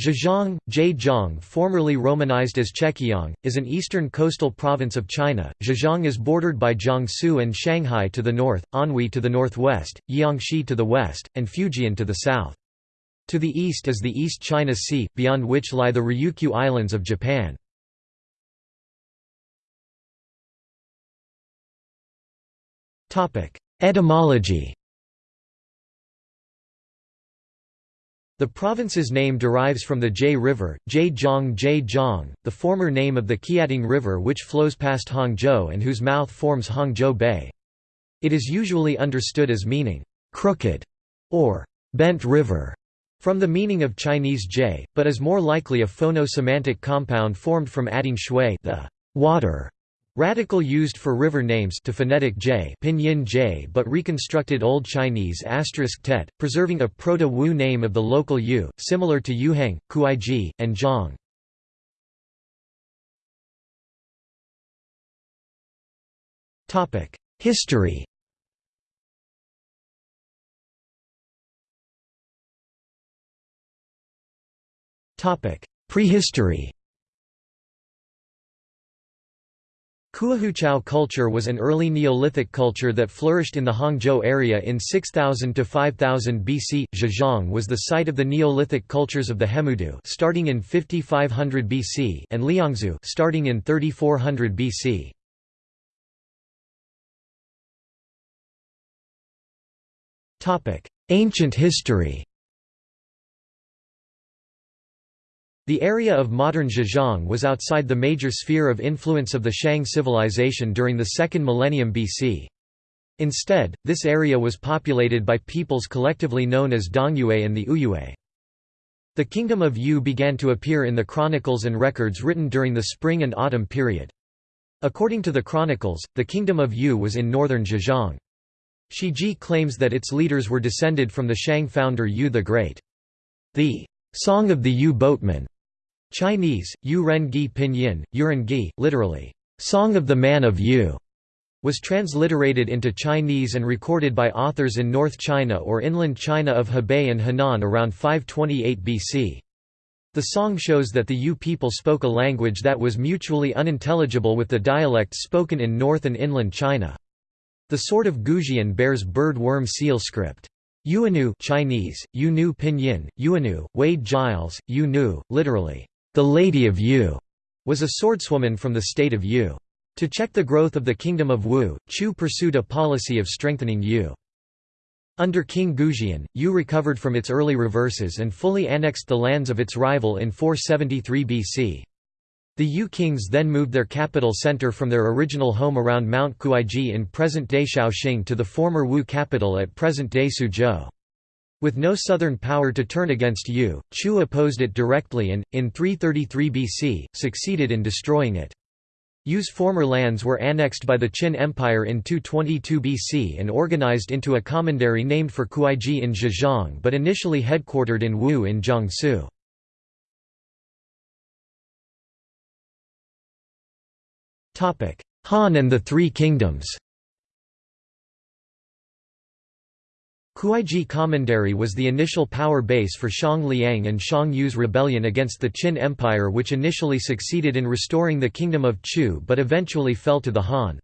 Zhejiang, Zhejiang formerly romanized as Chekiang, is an eastern coastal province of China. Zhejiang is bordered by Jiangsu and Shanghai to the north, Anhui to the northwest, Jiangxi to the west, and Fujian to the south. To the east is the East China Sea, beyond which lie the Ryukyu Islands of Japan. Etymology The province's name derives from the Jie River, Zhejiang Zhejiang, the former name of the Qiantang River which flows past Hangzhou and whose mouth forms Hangzhou Bay. It is usually understood as meaning, "'crooked' or "'bent river' from the meaning of Chinese jie, but is more likely a phono-semantic compound formed from adding shui the water Radical used for river names to phonetic j pinyin j but reconstructed Old Chinese asterisk tet, preserving a Proto-Wu name of the local yu, similar to Yuheng, Kuaiji, and Zhang. History Prehistory Kuahuqiao culture was an early Neolithic culture that flourished in the Hangzhou area in 6000 to 5000 BC. Zhejiang was the site of the Neolithic cultures of the Hemudu starting in 5500 BC and Liangzhu starting in 3400 BC. Topic: Ancient history. The area of modern Zhejiang was outside the major sphere of influence of the Shang civilization during the second millennium BC. Instead, this area was populated by peoples collectively known as Dongyue and the Ouyue. The kingdom of Yu began to appear in the chronicles and records written during the spring and autumn period. According to the chronicles, the kingdom of Yu was in northern Zhejiang. Shiji claims that its leaders were descended from the Shang founder Yu the Great. The Song of the Yu Boatman Chinese, Yu Ren Gi Pinyin, Yuren Gi, literally, Song of the Man of Yu, was transliterated into Chinese and recorded by authors in North China or inland China of Hebei and Henan around 528 BC. The song shows that the Yu people spoke a language that was mutually unintelligible with the dialects spoken in north and inland China. The sword of Goujian bears bird worm seal script. Yuanu Chinese, Yunu Pinyin, Yuanu, Wade Giles, Yunu, literally, the Lady of Yu was a swordswoman from the state of Yu. To check the growth of the kingdom of Wu, Chu pursued a policy of strengthening Yu. Under King Goujian, Yu recovered from its early reverses and fully annexed the lands of its rival in 473 BC. The Yu kings then moved their capital center from their original home around Mount Kuaiji in present-day Shaoxing to the former Wu capital at present-day Suzhou. With no southern power to turn against Yu, Chu opposed it directly and, in 333 BC, succeeded in destroying it. Yu's former lands were annexed by the Qin Empire in 222 BC and organized into a commandery named for Kuaiji in Zhejiang but initially headquartered in Wu in Jiangsu. Han and the Three Kingdoms Kuaiji Commandery was the initial power base for Xiang Liang and Xiang Yu's rebellion against the Qin Empire which initially succeeded in restoring the kingdom of Chu but eventually fell to the Han.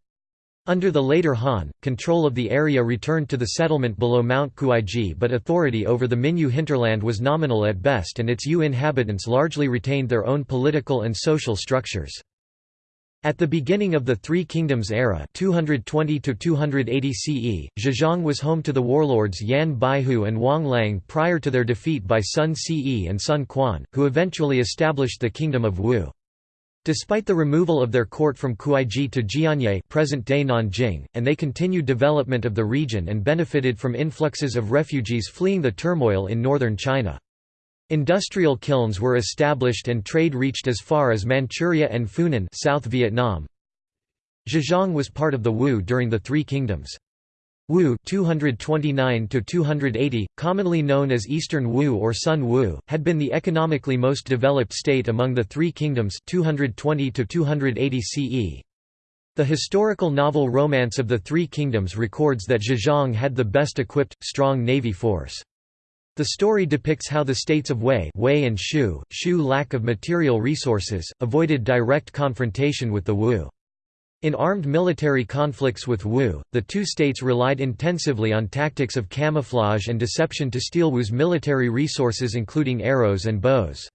Under the later Han, control of the area returned to the settlement below Mount Kuaiji but authority over the Minyu hinterland was nominal at best and its Yu inhabitants largely retained their own political and social structures. At the beginning of the Three Kingdoms era 220 CE, Zhejiang was home to the warlords Yan Baihu and Wang Lang prior to their defeat by Sun Ce and Sun Quan, who eventually established the Kingdom of Wu. Despite the removal of their court from Kuaiji to Jianye present-day Nanjing, and they continued development of the region and benefited from influxes of refugees fleeing the turmoil in northern China. Industrial kilns were established and trade reached as far as Manchuria and Funan South Vietnam. Zhejiang was part of the Wu during the Three Kingdoms. Wu 229 280, commonly known as Eastern Wu or Sun Wu, had been the economically most developed state among the Three Kingdoms 220 280 CE. The historical novel Romance of the Three Kingdoms records that Zhejiang had the best equipped, strong navy force. The story depicts how the states of Wei, Wei and Shu, Shu lack of material resources, avoided direct confrontation with the Wu. In armed military conflicts with Wu, the two states relied intensively on tactics of camouflage and deception to steal Wu's military resources including arrows and bows.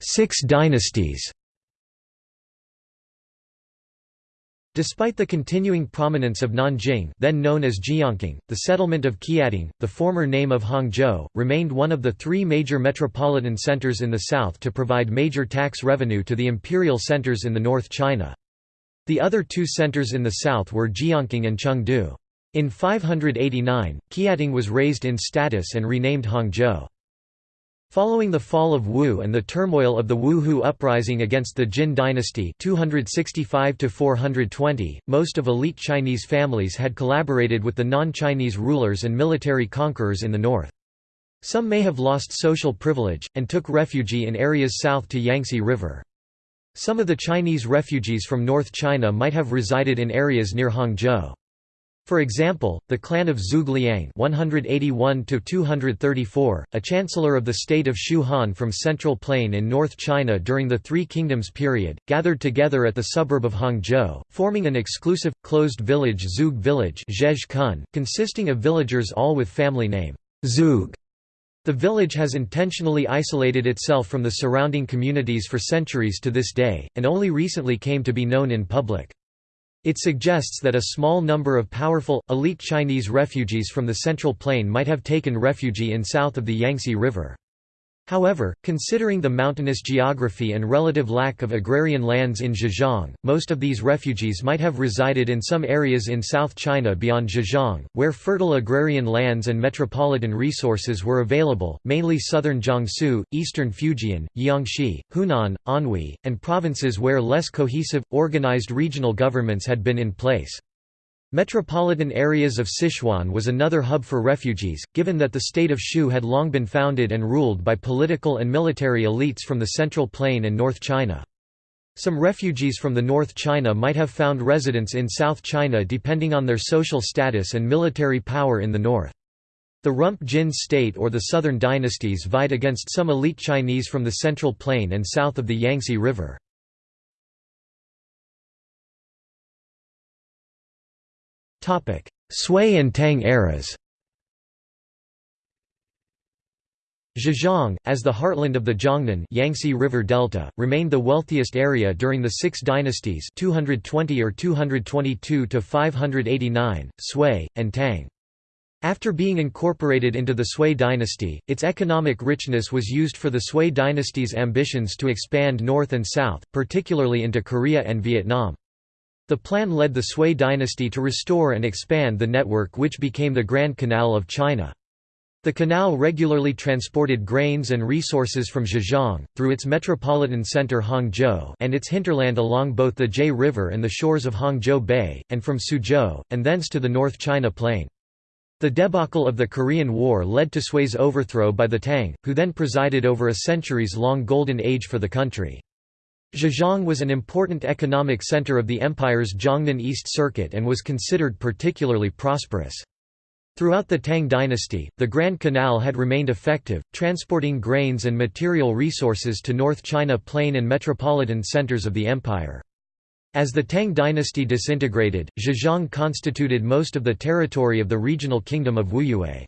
Six dynasties Despite the continuing prominence of Nanjing then known as Jiangqing, the settlement of Qiantang, the former name of Hangzhou, remained one of the three major metropolitan centers in the south to provide major tax revenue to the imperial centers in the North China. The other two centers in the south were Jiangqing and Chengdu. In 589, Qiantang was raised in status and renamed Hangzhou. Following the fall of Wu and the turmoil of the Wu Hu uprising against the Jin dynasty 265 most of elite Chinese families had collaborated with the non-Chinese rulers and military conquerors in the north. Some may have lost social privilege, and took refuge in areas south to Yangtze River. Some of the Chinese refugees from North China might have resided in areas near Hangzhou. For example, the clan of Zhuge Liang (181–234), a chancellor of the state of Shu Han from Central Plain in North China during the Three Kingdoms period, gathered together at the suburb of Hangzhou, forming an exclusive, closed village Zhuge village consisting of villagers all with family name Zhuge. The village has intentionally isolated itself from the surrounding communities for centuries to this day, and only recently came to be known in public. It suggests that a small number of powerful, elite Chinese refugees from the Central Plain might have taken refuge in south of the Yangtze River. However, considering the mountainous geography and relative lack of agrarian lands in Zhejiang, most of these refugees might have resided in some areas in South China beyond Zhejiang, where fertile agrarian lands and metropolitan resources were available, mainly southern Jiangsu, eastern Fujian, Jiangxi, Hunan, Anhui, and provinces where less cohesive, organized regional governments had been in place. Metropolitan areas of Sichuan was another hub for refugees, given that the state of Shu had long been founded and ruled by political and military elites from the Central Plain and North China. Some refugees from the North China might have found residence in South China depending on their social status and military power in the north. The Rump Jin state or the southern dynasties vied against some elite Chinese from the Central Plain and south of the Yangtze River. Sui and Tang eras Zhejiang, as the heartland of the Jiangnan Yangtze River Delta, remained the wealthiest area during the Six Dynasties 220 or 222 to 589, Sui, and Tang. After being incorporated into the Sui dynasty, its economic richness was used for the Sui dynasty's ambitions to expand north and south, particularly into Korea and Vietnam. The plan led the Sui dynasty to restore and expand the network which became the Grand Canal of China. The canal regularly transported grains and resources from Zhejiang, through its metropolitan center Hangzhou and its hinterland along both the Jie River and the shores of Hangzhou Bay, and from Suzhou, and thence to the North China Plain. The debacle of the Korean War led to Sui's overthrow by the Tang, who then presided over a centuries-long golden age for the country. Zhejiang was an important economic center of the empire's Jiangnan East Circuit and was considered particularly prosperous. Throughout the Tang dynasty, the Grand Canal had remained effective, transporting grains and material resources to North China Plain and metropolitan centers of the empire. As the Tang dynasty disintegrated, Zhejiang constituted most of the territory of the regional kingdom of Wuyue.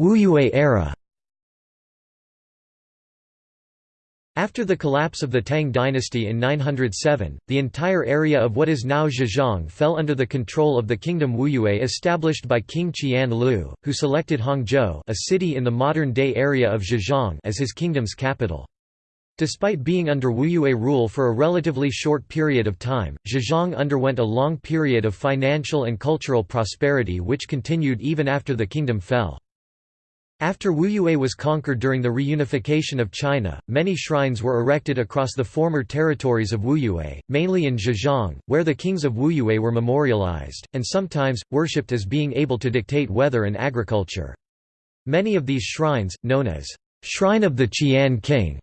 Wuyue era After the collapse of the Tang dynasty in 907, the entire area of what is now Zhejiang fell under the control of the kingdom Wuyue established by King Qian Lu, who selected Hangzhou a city in the modern-day area of Zhejiang as his kingdom's capital. Despite being under Wuyue rule for a relatively short period of time, Zhejiang underwent a long period of financial and cultural prosperity which continued even after the kingdom fell. After Wuyue was conquered during the reunification of China, many shrines were erected across the former territories of Wuyue, mainly in Zhejiang, where the kings of Wuyue were memorialized, and sometimes, worshipped as being able to dictate weather and agriculture. Many of these shrines, known as Shrine of the Qian King,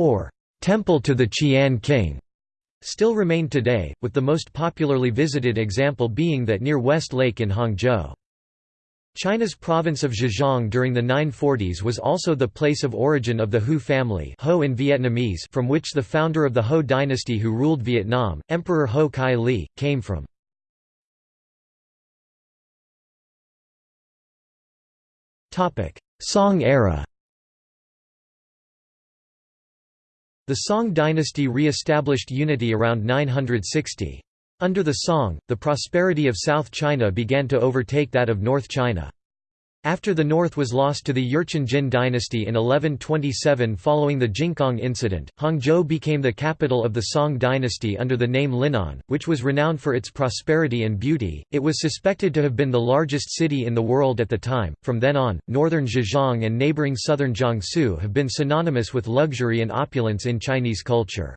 or temple to the Qian king still remain today, with the most popularly visited example being that near West Lake in Hangzhou. China's province of Zhejiang during the 940s was also the place of origin of the Hu family Ho in Vietnamese from which the founder of the Ho dynasty who ruled Vietnam, Emperor Ho Kai Li, came from. Song era The Song dynasty re-established unity around 960. Under the Song, the prosperity of South China began to overtake that of North China. After the north was lost to the Jurchen Jin dynasty in 1127 following the Jingkang incident, Hangzhou became the capital of the Song dynasty under the name Linan, which was renowned for its prosperity and beauty. It was suspected to have been the largest city in the world at the time. From then on, northern Zhejiang and neighboring southern Jiangsu have been synonymous with luxury and opulence in Chinese culture.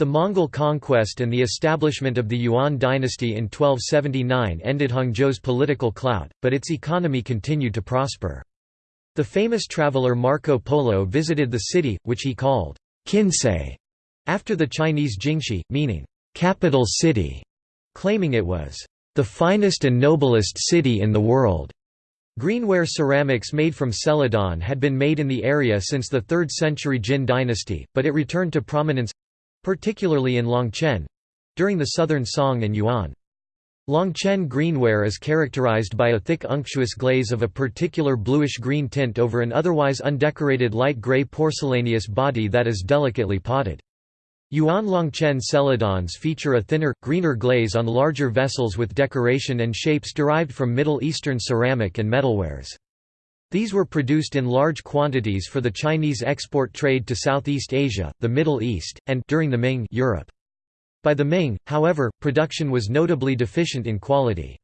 The Mongol conquest and the establishment of the Yuan dynasty in 1279 ended Hangzhou's political clout, but its economy continued to prosper. The famous traveler Marco Polo visited the city, which he called Qinsei, after the Chinese Jingxi, meaning capital city, claiming it was the finest and noblest city in the world. Greenware ceramics made from celadon had been made in the area since the 3rd century Jin dynasty, but it returned to prominence particularly in Longchen during the Southern Song and Yuan. Longchen greenware is characterized by a thick unctuous glaze of a particular bluish-green tint over an otherwise undecorated light gray porcelaneous body that is delicately potted. Yuan Longchen celadons feature a thinner, greener glaze on larger vessels with decoration and shapes derived from Middle Eastern ceramic and metalwares. These were produced in large quantities for the Chinese export trade to Southeast Asia, the Middle East, and during the Ming Europe. By the Ming, however, production was notably deficient in quality.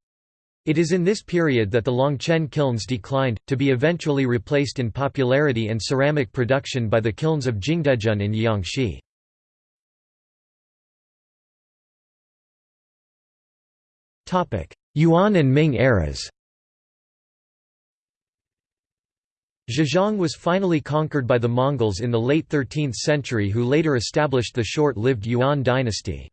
It is in this period that the Longchen kilns declined, to be eventually replaced in popularity and ceramic production by the kilns of Jingdezhen in Jiangxi. Yuan and Ming eras Zhejiang was finally conquered by the Mongols in the late 13th century who later established the short-lived Yuan dynasty.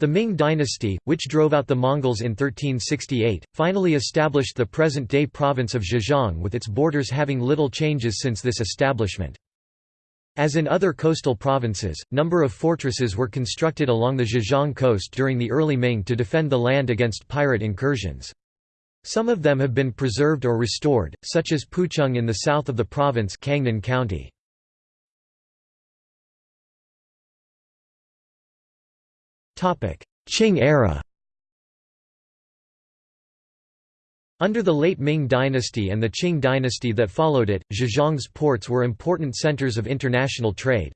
The Ming dynasty, which drove out the Mongols in 1368, finally established the present-day province of Zhejiang with its borders having little changes since this establishment. As in other coastal provinces, number of fortresses were constructed along the Zhejiang coast during the early Ming to defend the land against pirate incursions. Some of them have been preserved or restored, such as Puchung in the south of the province Kangnan County. Qing era Under the late Ming dynasty and the Qing dynasty that followed it, Zhejiang's ports were important centers of international trade.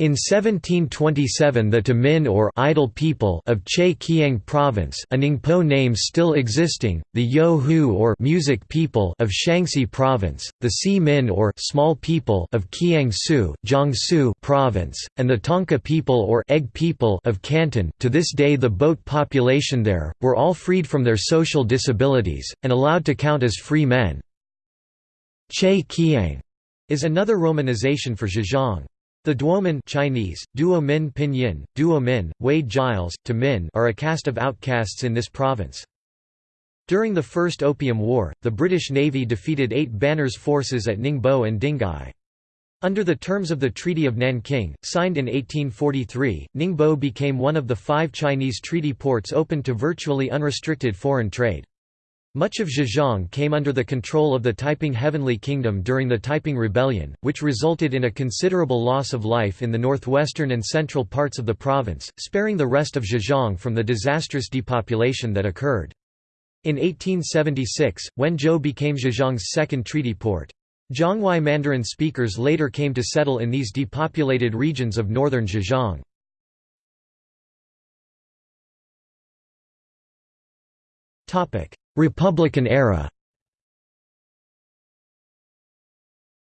In 1727 the Tamin or idle people of Che Kiang province a Ningpo name still existing, the Yo Hu or music people of Shaanxi province, the Si Min or small people of Kiangsu, Jiangsu province, and the Tonka people or egg people of Canton to this day the boat population there, were all freed from their social disabilities, and allowed to count as free men. Che Kiang is another romanization for Zhejiang. The Duomin Chinese, Duo Min Pinyin, Duo Min, Wade Giles, to Min are a caste of outcasts in this province. During the First Opium War, the British Navy defeated eight Banner's forces at Ningbo and Dinghai. Under the terms of the Treaty of Nanking, signed in 1843, Ningbo became one of the five Chinese treaty ports open to virtually unrestricted foreign trade. Much of Zhejiang came under the control of the Taiping Heavenly Kingdom during the Taiping Rebellion, which resulted in a considerable loss of life in the northwestern and central parts of the province, sparing the rest of Zhejiang from the disastrous depopulation that occurred. In 1876, Wenzhou became Zhejiang's second treaty port. Zhangwei Mandarin speakers later came to settle in these depopulated regions of northern Zhejiang. Republican era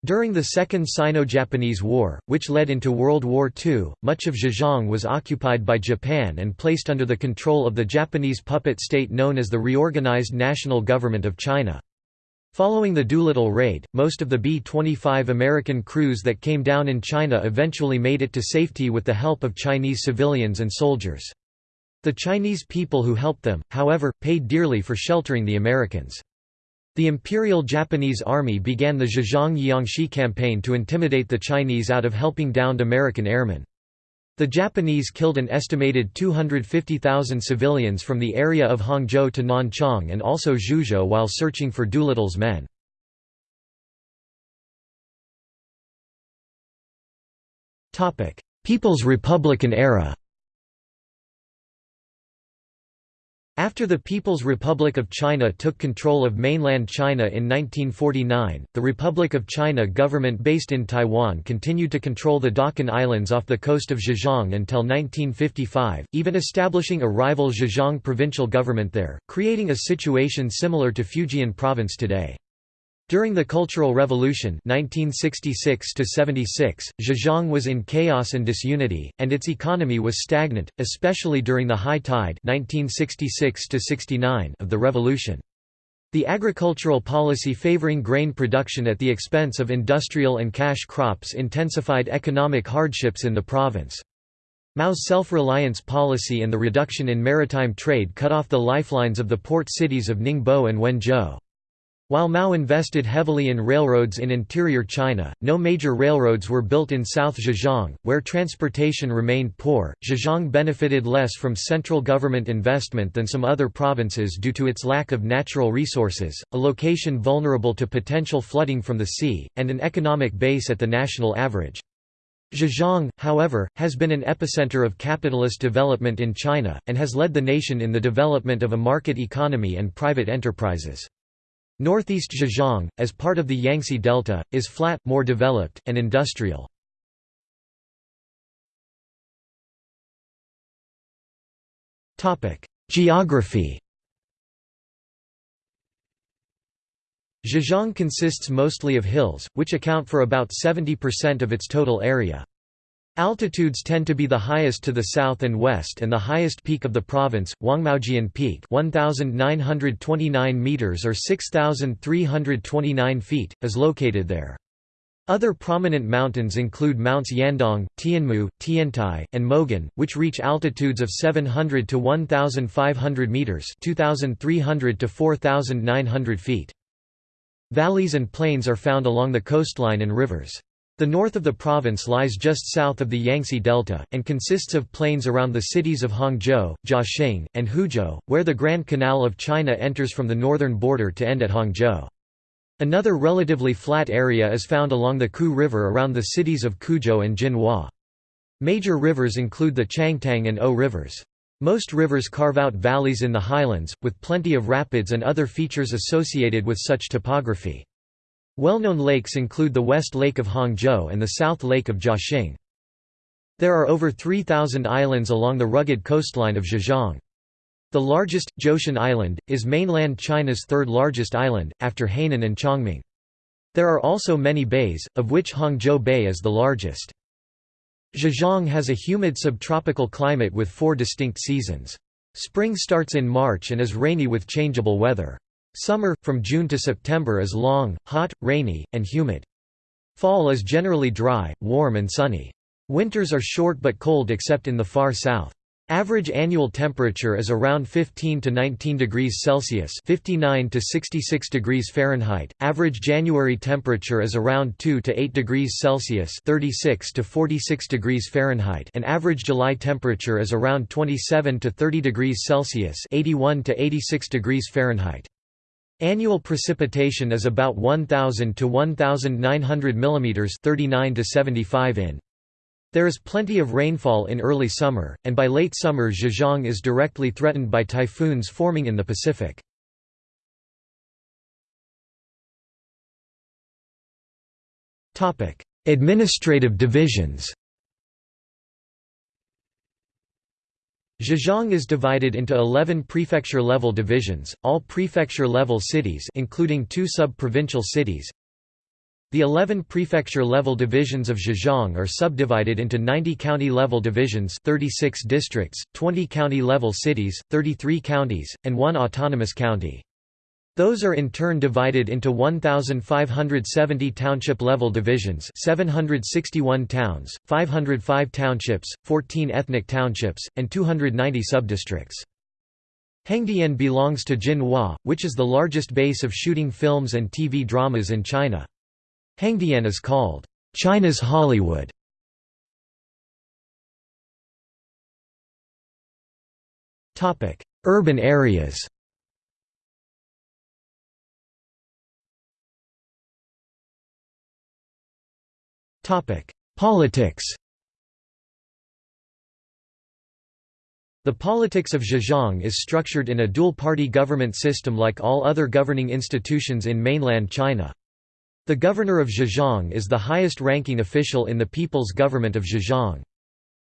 During the Second Sino-Japanese War, which led into World War II, much of Zhejiang was occupied by Japan and placed under the control of the Japanese puppet state known as the Reorganized National Government of China. Following the Doolittle raid, most of the B-25 American crews that came down in China eventually made it to safety with the help of Chinese civilians and soldiers. The Chinese people who helped them, however, paid dearly for sheltering the Americans. The Imperial Japanese Army began the Zhejiang-Jiangxi campaign to intimidate the Chinese out of helping downed American airmen. The Japanese killed an estimated 250,000 civilians from the area of Hangzhou to Nanchang and also Zhuzhou while searching for Doolittle's men. People's Republican era After the People's Republic of China took control of mainland China in 1949, the Republic of China government based in Taiwan continued to control the Dachen Islands off the coast of Zhejiang until 1955, even establishing a rival Zhejiang provincial government there, creating a situation similar to Fujian province today. During the Cultural Revolution 1966 Zhejiang was in chaos and disunity, and its economy was stagnant, especially during the high tide 1966 of the revolution. The agricultural policy favoring grain production at the expense of industrial and cash crops intensified economic hardships in the province. Mao's self-reliance policy and the reduction in maritime trade cut off the lifelines of the port cities of Ningbo and Wenzhou. While Mao invested heavily in railroads in interior China, no major railroads were built in South Zhejiang, where transportation remained poor. Zhejiang benefited less from central government investment than some other provinces due to its lack of natural resources, a location vulnerable to potential flooding from the sea, and an economic base at the national average. Zhejiang, however, has been an epicenter of capitalist development in China, and has led the nation in the development of a market economy and private enterprises. Northeast Zhejiang, as part of the Yangtze Delta, is flat, more developed, and industrial. Geography Zhejiang consists mostly of hills, which account for about 70% of its total area. Altitudes tend to be the highest to the south and west and the highest peak of the province, Wangmaojian Peak 1,929 meters or 6,329 feet, is located there. Other prominent mountains include Mounts Yandang, Tianmu, Tiantai, and Mogan, which reach altitudes of 700 to 1,500 meters 2,300 to 4,900 feet. Valleys and plains are found along the coastline and rivers. The north of the province lies just south of the Yangtze Delta, and consists of plains around the cities of Hangzhou, Jiaxing, and Huzhou, where the Grand Canal of China enters from the northern border to end at Hangzhou. Another relatively flat area is found along the Ku River around the cities of Quzhou and Jinhua. Major rivers include the Changtang and O rivers. Most rivers carve out valleys in the highlands, with plenty of rapids and other features associated with such topography. Well-known lakes include the West Lake of Hangzhou and the South Lake of Jiaxing. There are over 3,000 islands along the rugged coastline of Zhejiang. The largest, Zhoushan Island, is mainland China's third largest island, after Hainan and Chongming. There are also many bays, of which Hangzhou Bay is the largest. Zhejiang has a humid subtropical climate with four distinct seasons. Spring starts in March and is rainy with changeable weather. Summer, from June to September is long, hot, rainy, and humid. Fall is generally dry, warm and sunny. Winters are short but cold except in the far south. Average annual temperature is around 15 to 19 degrees Celsius (59 to 66 degrees Fahrenheit). Average January temperature is around 2 to 8 degrees Celsius (36 to 46 degrees Fahrenheit), and average July temperature is around 27 to 30 degrees Celsius (81 to 86 degrees Fahrenheit). Annual precipitation is about 1000 to 1900 mm 39 to 75 in. There is plenty of rainfall in early summer, and by late summer Zhejiang is directly threatened by typhoons forming in the Pacific. Administrative divisions Zhejiang is divided into 11 prefecture-level divisions, all prefecture-level cities including two sub-provincial cities. The 11 prefecture-level divisions of Zhejiang are subdivided into 90 county-level divisions 36 districts, 20 county-level cities, 33 counties, and one autonomous county. Those are in turn divided into 1,570 township-level divisions 761 towns, 505 townships, 14 ethnic townships, and 290 subdistricts. Hengdian belongs to Jinhua, which is the largest base of shooting films and TV dramas in China. Hengdian is called, "...China's Hollywood". Urban areas Politics The politics of Zhejiang is structured in a dual-party government system like all other governing institutions in mainland China. The governor of Zhejiang is the highest-ranking official in the People's Government of Zhejiang.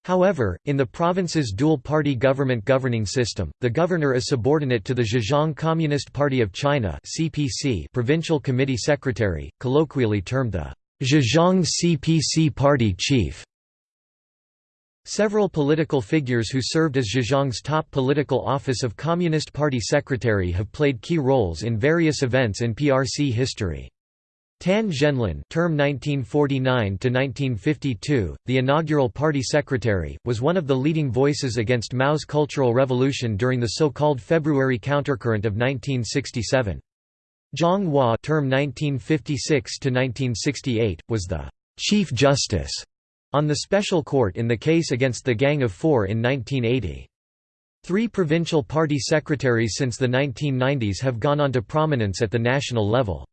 However, in the province's dual-party government governing system, the governor is subordinate to the Zhejiang Communist Party of China provincial committee secretary, colloquially termed the Zhejiang CPC party chief. Several political figures who served as Zhejiang's top political office of Communist Party secretary have played key roles in various events in PRC history. Tan Zhenlin term 1949–1952, the inaugural party secretary, was one of the leading voices against Mao's Cultural Revolution during the so-called February countercurrent of 1967. Zhang Hua term 1956–1968, was the «chief justice» on the special court in the case against the Gang of Four in 1980. Three provincial party secretaries since the 1990s have gone on to prominence at the national level.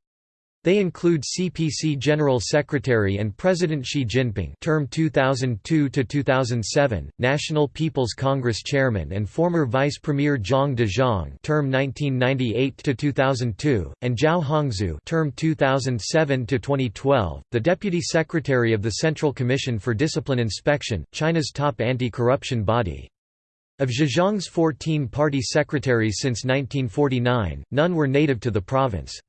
They include CPC General Secretary and President Xi Jinping term 2002–2007, National People's Congress Chairman and former Vice Premier Zhang Dejiang term 1998–2002, and Zhao Hongzhu term 2007–2012, the Deputy Secretary of the Central Commission for Discipline Inspection, China's top anti-corruption body. Of Zhejiang's 14 party secretaries since 1949, none were native to the province.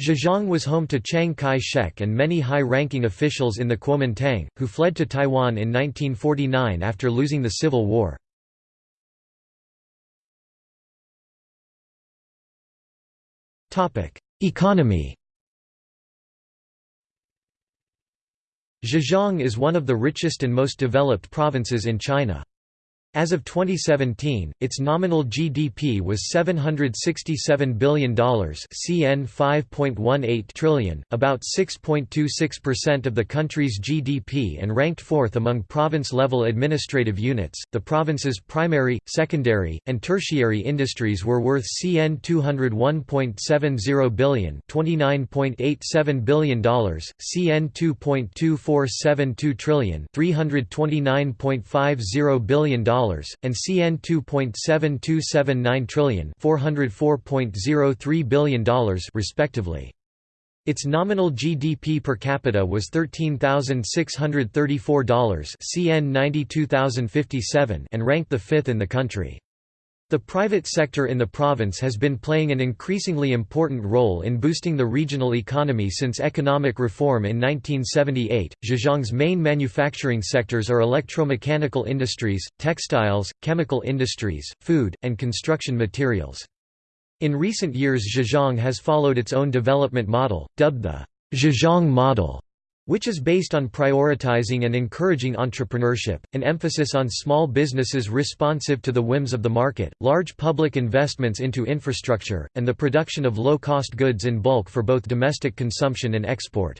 Zhejiang was home to Chiang Kai-shek and many high-ranking officials in the Kuomintang, who fled to Taiwan in 1949 after losing the Civil War. Economy Zhejiang is one of the richest and most developed provinces in China. As of 2017, its nominal GDP was $767 billion CN 5.18 trillion, about 6.26% of the country's GDP and ranked fourth among province-level administrative units. The province's primary, secondary, and tertiary industries were worth CN 201.70 billion, $29.87 billion, CN 2.2472 trillion, $329.50 billion and CN 2.7279 trillion, 404.03 billion dollars respectively. Its nominal GDP per capita was $13,634 CN 92,057 and ranked the fifth in the country. The private sector in the province has been playing an increasingly important role in boosting the regional economy since economic reform in 1978. Zhejiang's main manufacturing sectors are electromechanical industries, textiles, chemical industries, food, and construction materials. In recent years Zhejiang has followed its own development model, dubbed the Zhejiang model which is based on prioritizing and encouraging entrepreneurship, an emphasis on small businesses responsive to the whims of the market, large public investments into infrastructure, and the production of low-cost goods in bulk for both domestic consumption and export.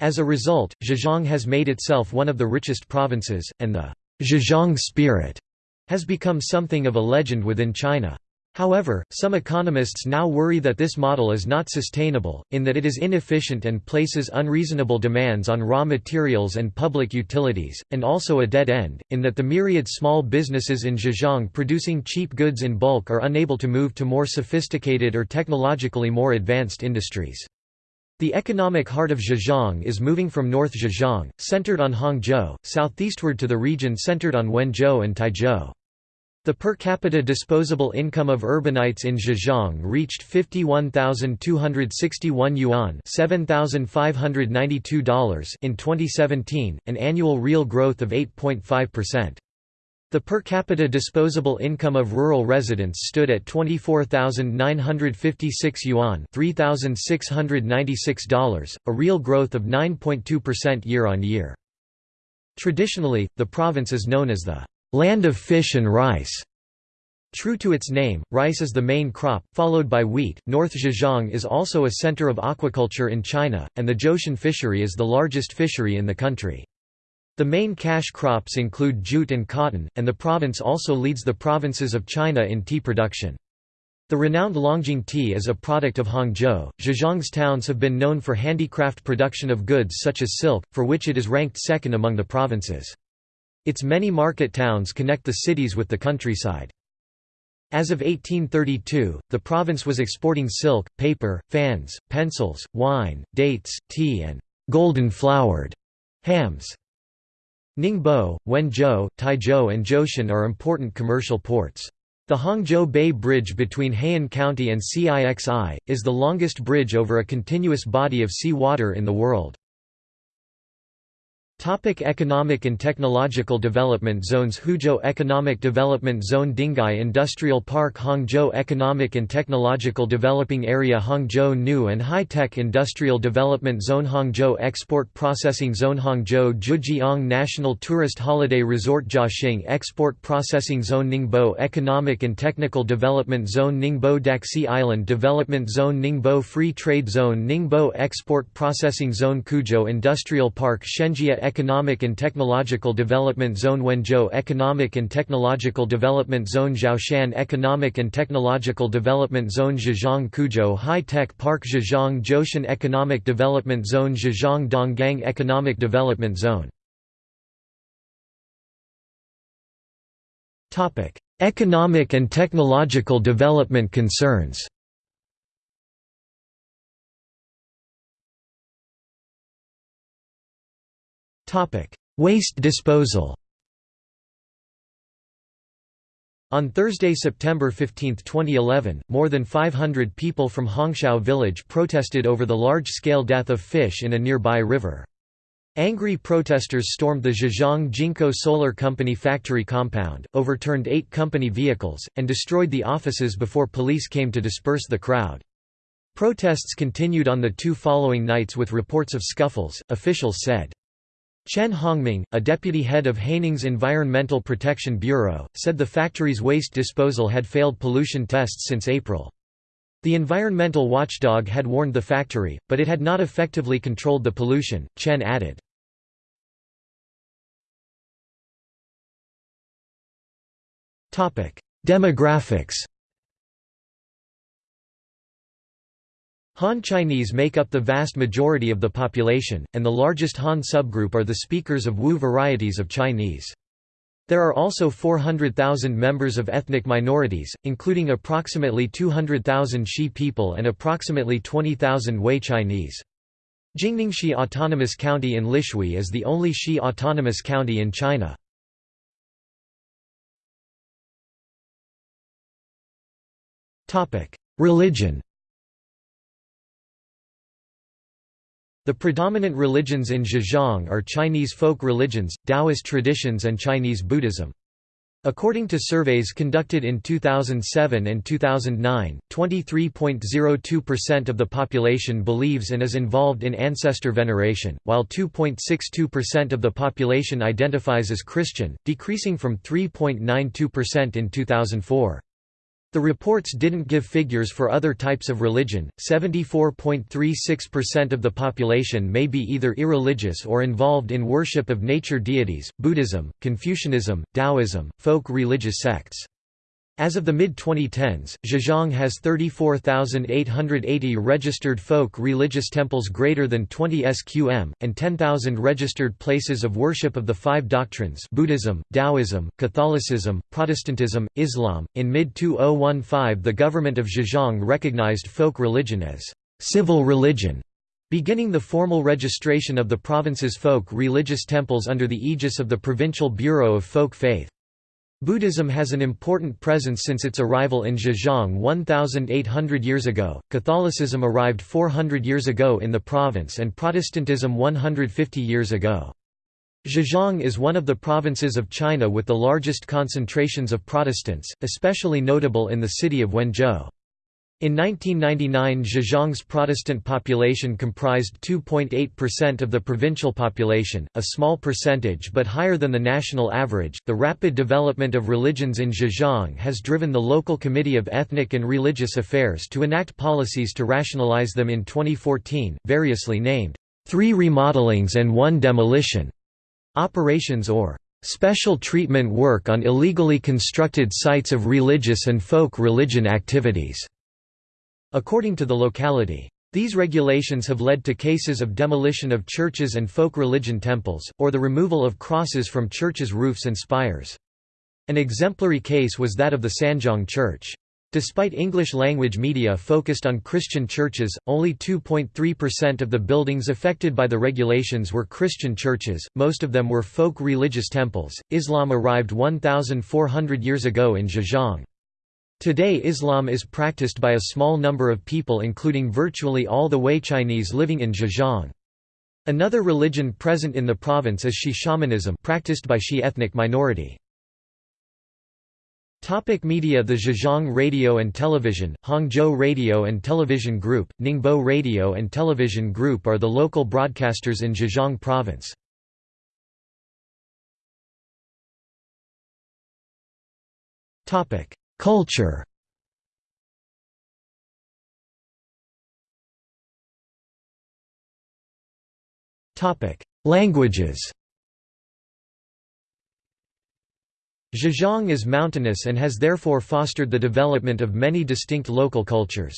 As a result, Zhejiang has made itself one of the richest provinces, and the Zhejiang spirit has become something of a legend within China. However, some economists now worry that this model is not sustainable, in that it is inefficient and places unreasonable demands on raw materials and public utilities, and also a dead end, in that the myriad small businesses in Zhejiang producing cheap goods in bulk are unable to move to more sophisticated or technologically more advanced industries. The economic heart of Zhejiang is moving from North Zhejiang, centered on Hangzhou, southeastward to the region centered on Wenzhou and Taizhou. The per capita disposable income of urbanites in Zhejiang reached 51,261 yuan $7,592 in 2017, an annual real growth of 8.5%. The per capita disposable income of rural residents stood at 24,956 yuan $3,696, a real growth of 9.2% year-on-year. Traditionally, the province is known as the «land of fish and rice». True to its name, rice is the main crop, followed by wheat. North Zhejiang is also a center of aquaculture in China, and the Zhoushan fishery is the largest fishery in the country. The main cash crops include jute and cotton, and the province also leads the provinces of China in tea production. The renowned Longjing tea is a product of Hangzhou. Zhejiang's towns have been known for handicraft production of goods such as silk, for which it is ranked second among the provinces. Its many market towns connect the cities with the countryside. As of 1832, the province was exporting silk, paper, fans, pencils, wine, dates, tea and «golden-flowered» hams. Ningbo, Wenzhou, Taizhou and Zhoushan are important commercial ports. The Hangzhou Bay Bridge between Heian County and Cixi, is the longest bridge over a continuous body of sea water in the world. Topic economic and technological development zones Huzhou Economic Development Zone Dinghai Industrial Park Hangzhou Economic and Technological Developing Area Hangzhou New and High Tech Industrial Development Zone Hangzhou Export Processing Zone Hangzhou Zhejiang National Tourist Holiday Resort Jiaxing Export Processing Zone Ningbo Economic and Technical Development Zone Ningbo Daxi Island Development Zone Ningbo Free Trade Zone Ningbo Export Processing Zone Quzhou Industrial Park Shenjia Economic and Technological Development Zone Wenzhou Economic and Technological Development Zone Zhoushan Economic and Technological Development Zone Zhejiang Quzhou High Tech Park Zhejiang Zhoushan Economic Development Zone Zhejiang Donggang Economic Development Zone. Economic and technological development concerns Waste disposal On Thursday, September 15, 2011, more than 500 people from Hongshao village protested over the large-scale death of fish in a nearby river. Angry protesters stormed the Zhejiang Jinko Solar Company factory compound, overturned eight company vehicles, and destroyed the offices before police came to disperse the crowd. Protests continued on the two following nights with reports of scuffles, officials said. Chen Hongming, a deputy head of Haining's Environmental Protection Bureau, said the factory's waste disposal had failed pollution tests since April. The environmental watchdog had warned the factory, but it had not effectively controlled the pollution, Chen added. Demographics Han Chinese make up the vast majority of the population, and the largest Han subgroup are the speakers of Wu varieties of Chinese. There are also 400,000 members of ethnic minorities, including approximately 200,000 Shi people and approximately 20,000 Wei Chinese. Jingningxi Autonomous County in Lishui is the only Shi Autonomous County in China. Religion The predominant religions in Zhejiang are Chinese folk religions, Taoist traditions and Chinese Buddhism. According to surveys conducted in 2007 and 2009, 23.02% of the population believes and is involved in ancestor veneration, while 2.62% of the population identifies as Christian, decreasing from 3.92% in 2004. The reports didn't give figures for other types of religion. 74.36% of the population may be either irreligious or involved in worship of nature deities, Buddhism, Confucianism, Taoism, folk religious sects. As of the mid-2010s, Zhejiang has 34,880 registered folk religious temples greater than 20 SQM, and 10,000 registered places of worship of the five doctrines Buddhism, Taoism, Catholicism, Protestantism, Islam. In mid-2015 the government of Zhejiang recognized folk religion as civil religion, beginning the formal registration of the province's folk religious temples under the aegis of the Provincial Bureau of Folk Faith. Buddhism has an important presence since its arrival in Zhejiang 1,800 years ago, Catholicism arrived 400 years ago in the province and Protestantism 150 years ago. Zhejiang is one of the provinces of China with the largest concentrations of Protestants, especially notable in the city of Wenzhou. In 1999 Zhejiang's Protestant population comprised 2.8% of the provincial population, a small percentage but higher than the national average. The rapid development of religions in Zhejiang has driven the local Committee of Ethnic and Religious Affairs to enact policies to rationalize them in 2014, variously named, Three Remodelings and One Demolition. Operations or special treatment work on illegally constructed sites of religious and folk religion activities, according to the locality. These regulations have led to cases of demolition of churches and folk religion temples, or the removal of crosses from churches' roofs and spires. An exemplary case was that of the Sanjiang Church. Despite English-language media focused on Christian churches, only 2.3% of the buildings affected by the regulations were Christian churches, most of them were folk religious temples. Islam arrived 1,400 years ago in Zhejiang. Today Islam is practiced by a small number of people including virtually all the Hui Chinese living in Zhejiang. Another religion present in the province is Shi shamanism practiced by Shi ethnic minority. Topic media The Zhejiang Radio and Television, Hangzhou Radio and Television Group, Ningbo Radio and Television Group are the local broadcasters in Zhejiang Province. Culture Languages Zhejiang is mountainous and has therefore fostered the development of many distinct local cultures.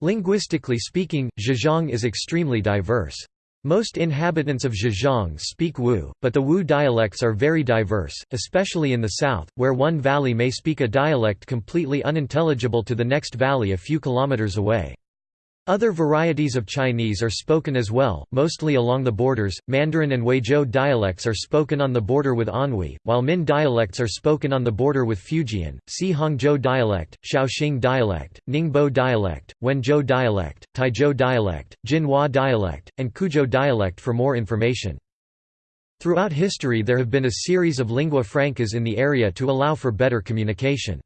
Linguistically speaking, Zhejiang is extremely diverse. Most inhabitants of Zhejiang speak Wu, but the Wu dialects are very diverse, especially in the south, where one valley may speak a dialect completely unintelligible to the next valley a few kilometers away. Other varieties of Chinese are spoken as well, mostly along the borders. Mandarin and Huizhou dialects are spoken on the border with Anhui, while Min dialects are spoken on the border with Fujian. See Hangzhou dialect, Shaoxing dialect, Ningbo dialect, Wenzhou dialect, Taizhou dialect, Jinhua dialect, and Quzhou dialect for more information. Throughout history there have been a series of lingua francas in the area to allow for better communication.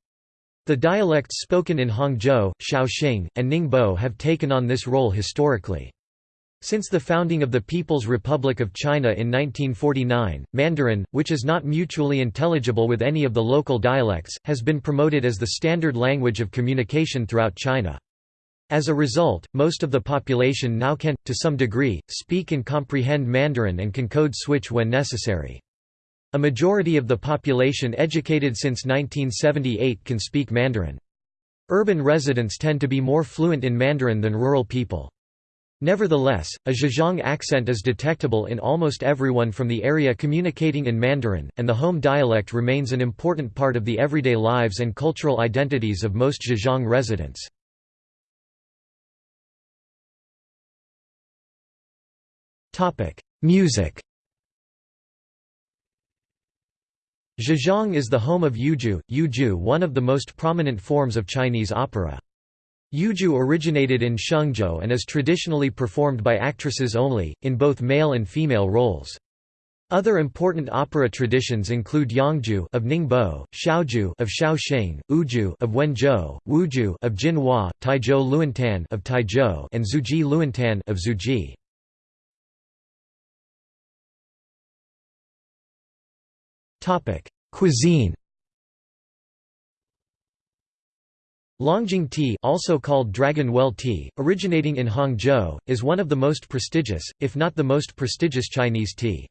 The dialects spoken in Hangzhou, Shaoxing, and Ningbo have taken on this role historically. Since the founding of the People's Republic of China in 1949, Mandarin, which is not mutually intelligible with any of the local dialects, has been promoted as the standard language of communication throughout China. As a result, most of the population now can, to some degree, speak and comprehend Mandarin and can code switch when necessary. A majority of the population educated since 1978 can speak Mandarin. Urban residents tend to be more fluent in Mandarin than rural people. Nevertheless, a Zhejiang accent is detectable in almost everyone from the area communicating in Mandarin, and the home dialect remains an important part of the everyday lives and cultural identities of most Zhejiang residents. Music Zhejiang is the home of Yueju, Yueju one of the most prominent forms of Chinese opera. Yueju originated in Shengzhou and is traditionally performed by actresses only, in both male and female roles. Other important opera traditions include Yangju of Ningbo, Shaoju of Shaoxing, Uju of Wenzhou, Wuju of Jinhua, Taizhou Luantan of Taizhou, and Zhuji Luantan of Zhuji. Topic: Cuisine. Longjing tea, also called Dragon Well tea, originating in Hangzhou, is one of the most prestigious, if not the most prestigious Chinese tea.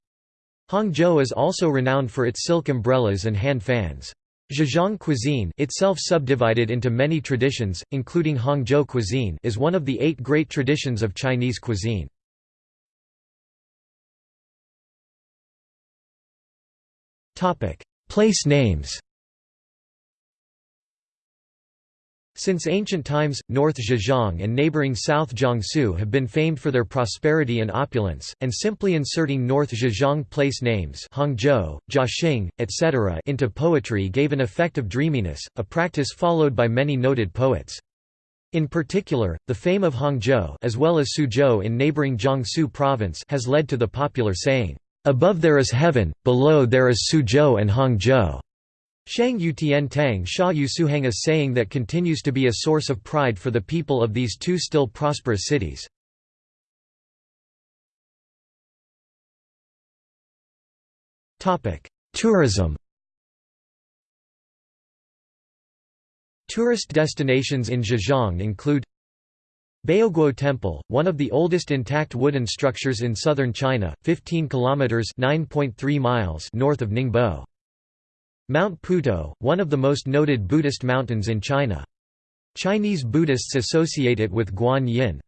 Hangzhou is also renowned for its silk umbrellas and hand fans. Zhejiang cuisine itself subdivided into many traditions, including Hangzhou cuisine is one of the eight great traditions of Chinese cuisine. Place names Since ancient times, North Zhejiang and neighboring South Jiangsu have been famed for their prosperity and opulence, and simply inserting North Zhejiang place names Hangzhou, Jiaxing, etc. into poetry gave an effect of dreaminess, a practice followed by many noted poets. In particular, the fame of Hangzhou as well as Suzhou in neighboring Jiangsu province has led to the popular saying, Above there is heaven, below there is Suzhou and Hangzhou. Shang Yu Tian Tang Sha Yu Suhang a saying that continues to be a source of pride for the people of these two still prosperous cities. Tourism Tourist destinations in Zhejiang include Baoguo Temple, one of the oldest intact wooden structures in southern China, 15 kilometers (9.3 miles) north of Ningbo. Mount Putuo, one of the most noted Buddhist mountains in China. Chinese Buddhists associate it with Guan Yin.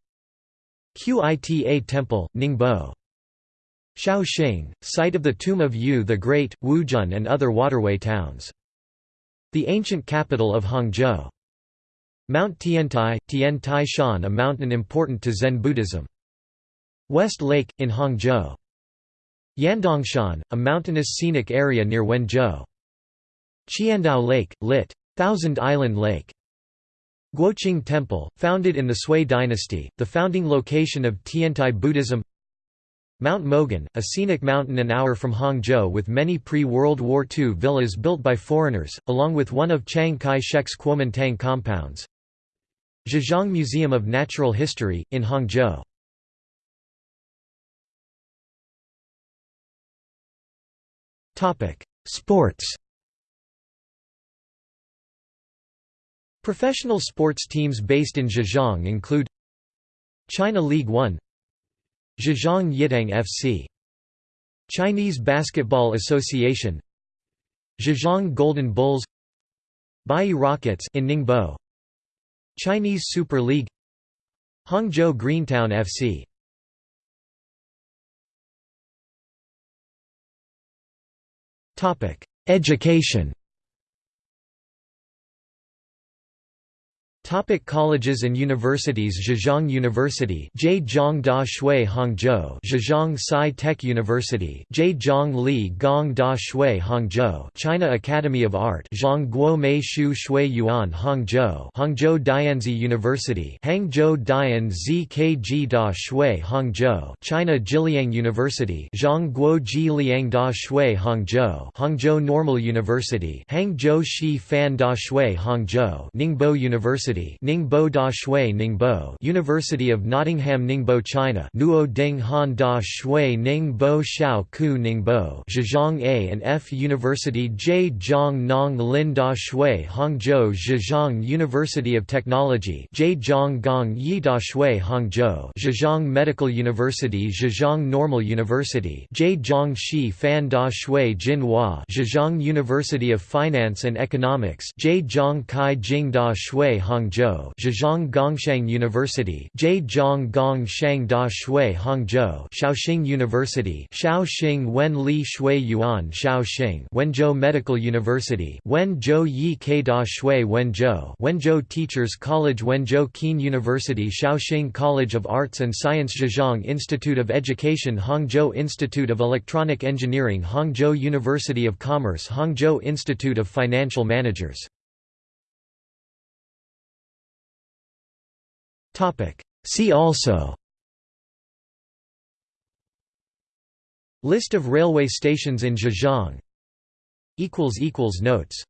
Qita Temple, Ningbo. Shaoxing, site of the tomb of Yu the Great, Wuzhen and other waterway towns. The ancient capital of Hangzhou. Mount Tiantai, Tian Tai Shan a mountain important to Zen Buddhism. West Lake, in Hangzhou. Yandangshan, a mountainous scenic area near Wenzhou. Qiandao Lake, lit. Thousand Island Lake. Guoqing Temple, founded in the Sui dynasty, the founding location of Tiantai Buddhism Mount Mogan, a scenic mountain an hour from Hangzhou with many pre-World War II villas built by foreigners, along with one of Chiang Kai-shek's Kuomintang compounds. Zhejiang Museum of Natural History, in Hangzhou. Sports Professional sports teams based in Zhejiang include China League One Zhejiang Yiteng FC Chinese Basketball Association Zhejiang Golden Bulls Bayi Rockets in Ningbo Chinese Super League. Hangzhou Greentown FC Education Topic colleges and universities Zhejiang University Zhejiang Da Shui Hangzhou Zhejiang Sci-Tech University Zhejiang Li Gong Da Shui Hangzhou China Academy of Art Zhangguo Mei Shu Shui Yuan Hangzhou Hangzhou Dianzi University Hangzhou Dian ZKG Da Shui Hangzhou China Jiliang University Zhangguo Ji Liang Da Shui Hangzhou Hangzhou Normal University Hangzhou Shi Fan Da Shui Hangzhou Ningbo University University Ningbo Da Shui Ningbo University of Nottingham Ningbo China Nuo Ding Han Da Shui Ningbo Shao Ku Ningbo Zhejiang A and F University Zhejiang Nong Lin Da Shui Hangzhou Zhejiang University of Technology Zhejiang Gong Yi Da Shui Hangzhou Zhejiang Medical University Zhejiang Normal University Zhejiang Shi Fan Da Shui Jinhua Zhejiang University of Finance and Economics Zhejiang Kai Jing Da Shui Hangzhou Hangzhou Zhejiang Gongshang University Zhejiang Gongshang Da Shui Hangzhou Shaoxing University Shaoxing Wen Li Shui Yuan Shaoxing Wenzhou Medical University Wenzhou Yi Ke Da Shui Wenzhou Wenzhou Teachers College Wenzhou Kean University Shaoxing College of Arts and Science Zhejiang Institute of Education Hangzhou Institute of Electronic Engineering Hangzhou University of Commerce Hangzhou Institute of Financial Managers See also. List of railway stations in Zhejiang. Notes